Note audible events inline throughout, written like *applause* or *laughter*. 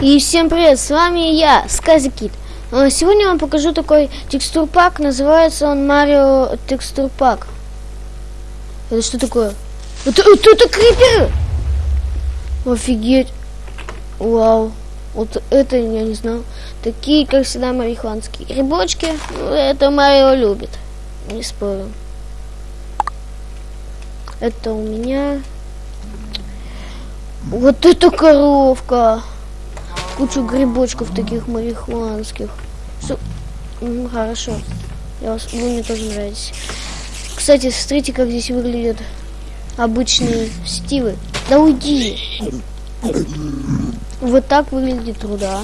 И всем привет, с вами я, Скази Кит. А, Сегодня я вам покажу такой текстур пак, называется он Марио текстур пак. Это что такое? Это, это, это криперы! Офигеть! Вау! Вот это я не знал. Такие, как всегда, марихуанские грибочки. Ну, это Марио любит. Не спорю. Это у меня... Вот это коровка! Кучу грибочков таких марихуанских. Все, хорошо. Я вас, вы мне тоже нравитесь. Кстати, смотрите, как здесь выглядят обычные стивы. Да уйди! Вот так выглядит труда.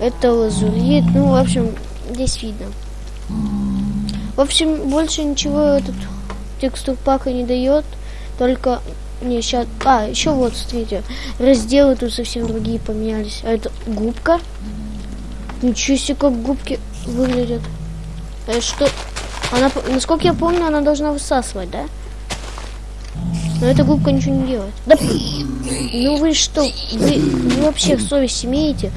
Это лазурит. Ну, в общем, здесь видно. В общем, больше ничего этот текстур пака не дает. Только не, сейчас... А, еще вот, смотрите. Разделы тут совсем другие поменялись. А это губка. Ничего себе, как губки выглядят. Это что? Она, насколько я помню, она должна высасывать, да? Но эта губка ничего не делает. Да, ну вы что? Вы, вы вообще совесть имеете?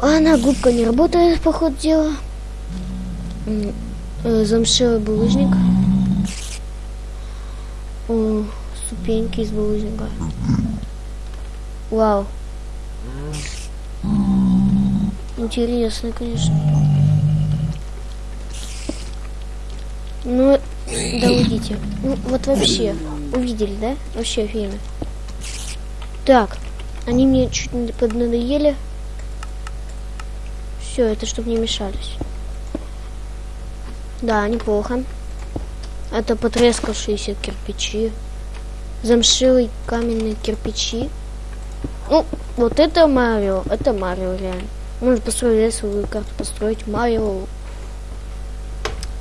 А она губка не работает, по ходу дела. Э, замшелый булыжник. О, ступеньки из булыжника. Вау. Интересно, конечно. Ну, да уйдите. Ну, вот вообще. Увидели, да? Вообще офигенно. Так. Они мне чуть не поднадоели. Все, это чтобы не мешались. Да, неплохо. Это потрескавшиеся кирпичи. Замшилые каменные кирпичи. Ну, вот это Марио. Это Марио реально. Можно построить свою карту, построить Марио.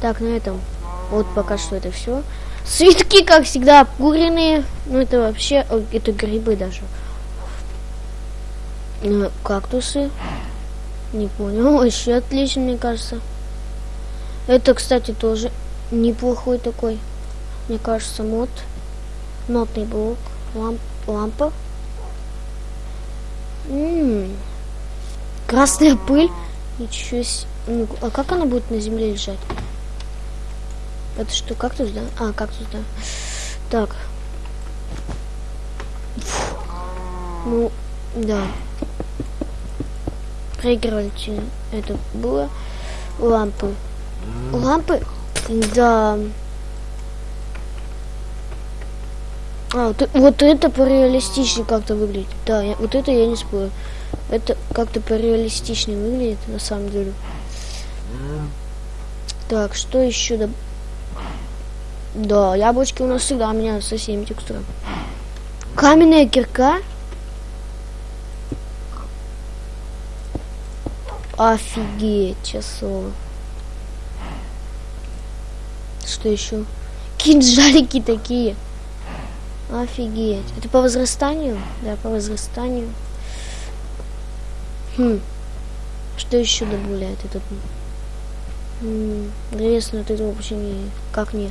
Так, на этом. Вот пока что это все. Цветки, как всегда, обкуренные. Ну, это вообще... Это грибы даже. Ну, кактусы. Не понял. *laughs* Еще отлично, мне кажется. Это, кстати, тоже неплохой такой, мне кажется, мод. Нотный блок, ламп, лампа. М -м -м. Красная пыль. Ничего себе. Ну, а как она будет на земле лежать? Это что, кактус, да? А, кактус, да. Так. Фу. Ну, да. Проигрывали это было. Лампы. Лампы да. А, вот, вот это пореалистичнее как-то выглядит. Да, я, вот это я не спорю. Это как-то пореалистичнее выглядит, на самом деле. Так, что еще? Да, да яблочки у нас всегда меняются со всеми текстурами. Каменная кирка? Офигеть, часово. Что еще? Кинжалики такие. Офигеть. Это по возрастанию? Да, по возрастанию. Хм. Что еще добавляет этот? Интересно, этого вообще не, как не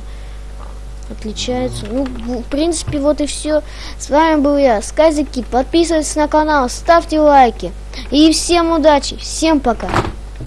отличается. Ну, в принципе, вот и все. С вами был я, Сказики. Подписывайтесь на канал, ставьте лайки. И всем удачи, всем пока.